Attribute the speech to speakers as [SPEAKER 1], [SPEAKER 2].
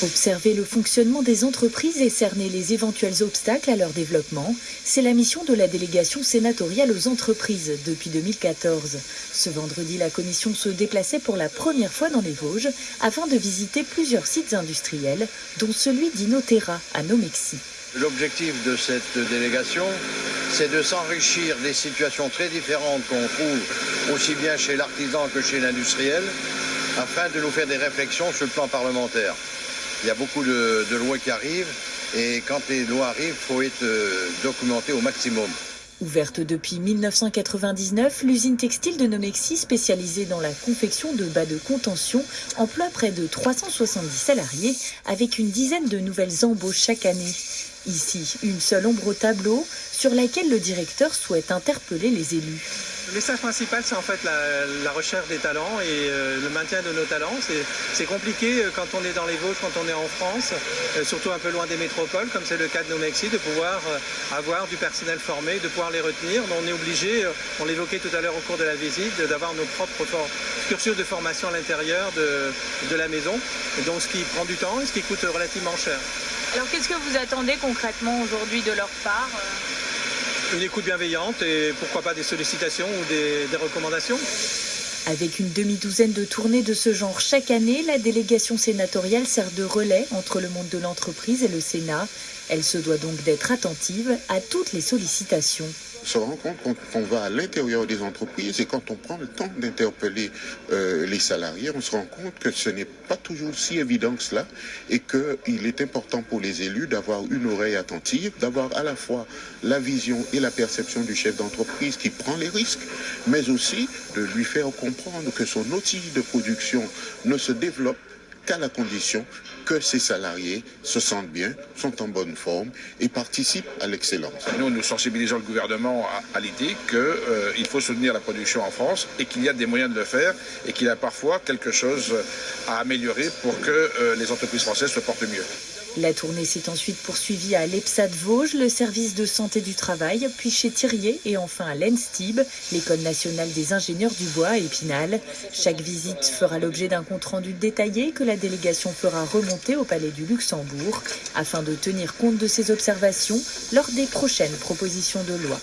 [SPEAKER 1] Observer le fonctionnement des entreprises et cerner les éventuels obstacles à leur développement, c'est la mission de la délégation sénatoriale aux entreprises depuis 2014. Ce vendredi, la commission se déplaçait pour la première fois dans les Vosges afin de visiter plusieurs sites industriels, dont celui d'Inoterra à Nomexi.
[SPEAKER 2] L'objectif de cette délégation, c'est de s'enrichir des situations très différentes qu'on trouve aussi bien chez l'artisan que chez l'industriel, afin de nous faire des réflexions sur le plan parlementaire. Il y a beaucoup de, lois qui arrivent et quand les lois arrivent, il faut être euh, documenté au maximum.
[SPEAKER 1] Ouverte depuis 1999, l'usine textile de Nomexi, spécialisée dans la confection de bas de contention, emploie près de 370 salariés avec une dizaine de nouvelles embauches chaque année. Ici, une seule ombre au tableau sur laquelle le directeur souhaite interpeller les élus.
[SPEAKER 3] Le message principal, c'est en fait la, recherche des talents et euh, le maintien de nos talents. C'est compliqué euh, quand on est dans les Vosges, quand on est en France, euh, surtout un peu loin des métropoles, comme c'est le cas de nos Mexi, de pouvoir avoir du personnel formé, de pouvoir les retenir. on est obligé, on l'évoquait tout à l'heure au cours de la visite, d'avoir nos propres cursus de formation à l'intérieur de, la maison. Donc ce qui prend du temps et ce qui coûte relativement cher.
[SPEAKER 4] Alors qu'est-ce que vous attendez concrètement aujourd'hui de leur part
[SPEAKER 3] une écoute bienveillante et pourquoi pas des sollicitations ou des, recommandations.
[SPEAKER 1] Avec une demi-douzaine de tournées de ce genre chaque année, la délégation sénatoriale sert de relais entre le monde de l'entreprise et le Sénat. Elle se doit donc d'être attentive à toutes les sollicitations
[SPEAKER 5] se rend compte qu'on va à l'intérieur des entreprises et quand on prend le temps d'interpeller euh, les salariés, on se rend compte que ce n'est pas toujours si évident que cela et qu'il est important pour les élus d'avoir une oreille attentive, d'avoir à la fois la vision et la perception du chef d'entreprise qui prend les risques, mais aussi de lui faire comprendre que son outil de production ne se développe qu'à la condition que ces salariés se sentent bien, sont en bonne forme et participent à l'excellence.
[SPEAKER 6] Nous, nous sensibilisons le gouvernement à, l'idée qu'il euh, faut soutenir la production en France et qu'il y a des moyens de le faire et qu'il y a parfois quelque chose à améliorer pour que euh, les entreprises françaises se portent mieux.
[SPEAKER 1] La tournée s'est ensuite poursuivie à l'EPSAD Vosges, le service de santé du travail, puis chez Thirier et enfin à l'ENSTIB, l'école nationale des ingénieurs du bois à Épinal. Chaque visite fera l'objet d'un compte-rendu détaillé que la délégation fera remonter au Palais du Luxembourg afin de tenir compte de ces observations lors des prochaines propositions de loi.